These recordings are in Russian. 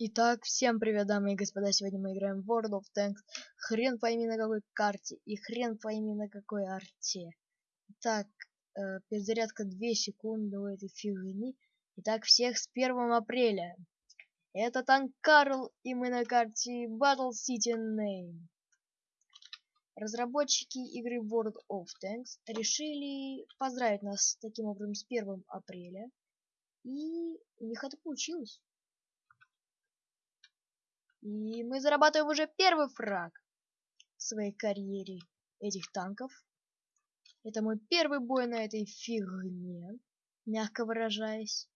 Итак, всем привет, дамы и господа, сегодня мы играем в World of Tanks. Хрен пойми на какой карте и хрен пойми на какой арте. Итак, э, перезарядка 2 секунды у этой фигни. Итак, всех с 1 апреля. Это танк Карл, и мы на карте Battle City Name. Разработчики игры World of Tanks решили поздравить нас таким образом с 1 апреля. И у них это получилось. И мы зарабатываем уже первый фраг в своей карьере этих танков. Это мой первый бой на этой фигне, мягко выражаясь.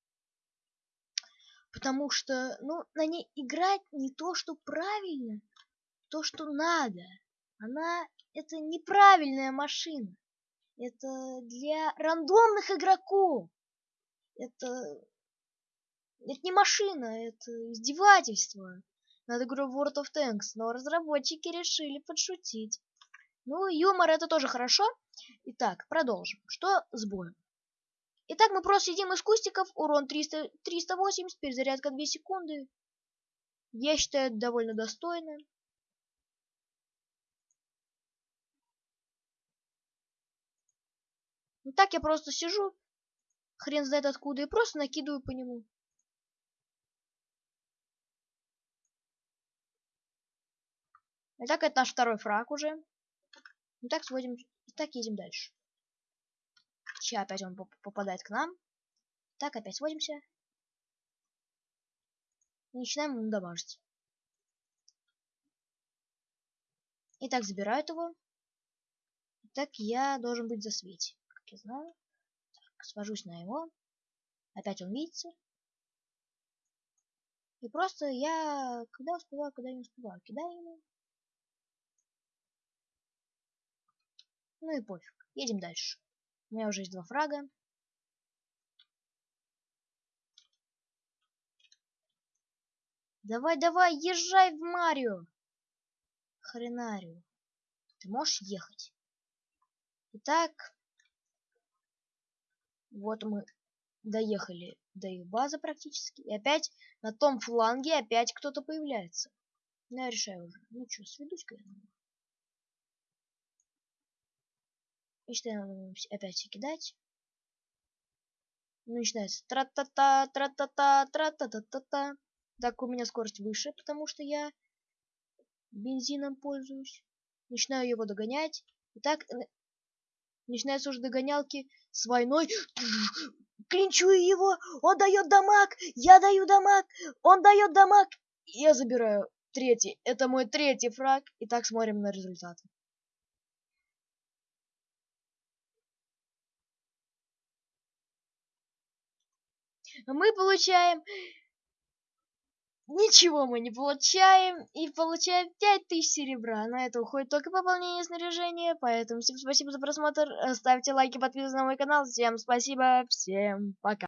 Потому что, ну, на ней играть не то, что правильно, то, что надо. Она, это неправильная машина. Это для рандомных игроков. Это, это не машина, это издевательство над игрой World of Tanks, но разработчики решили подшутить. Ну, юмор это тоже хорошо. Итак, продолжим. Что с боем? Итак, мы просто сидим из кустиков, урон 300, 380, перезарядка 2 секунды. Я считаю, это довольно достойно. Ну так я просто сижу, хрен знает откуда, и просто накидываю по нему. Итак, это наш второй фраг уже. Итак, сводим. Итак, едем дальше. Сейчас опять он попадает к нам. Так, опять сводимся. И начинаем ему дамажить. Итак, забирают его. Итак, я должен быть за свете, как я знаю. Так, свожусь на его. Опять он видится. И просто я когда успеваю, когда не успеваю, кидаю ему. Ну и пофиг. Едем дальше. У меня уже есть два фрага. Давай, давай, езжай в Марио. Хренарио. Ты можешь ехать. Итак, вот мы доехали до их базы практически. И опять на том фланге опять кто-то появляется. Ну, я решаю уже. Ну что, сведусь-ка я Начинаем опять кидать. Начинается тра-та-та, тра-та-та, тра-та-та-та-та. Так, у меня скорость выше, потому что я бензином пользуюсь. Начинаю его догонять. Итак, начинаются уже догонялки с войной. Клинчую его, он дает дамаг, я даю дамаг, он дает дамаг. Я забираю третий. Это мой третий фраг. Итак, смотрим на результаты. Мы получаем... Ничего мы не получаем, и получаем 5000 серебра. На это уходит только пополнение снаряжения, поэтому всем спасибо за просмотр, ставьте лайки, подписывайтесь на мой канал. Всем спасибо, всем пока.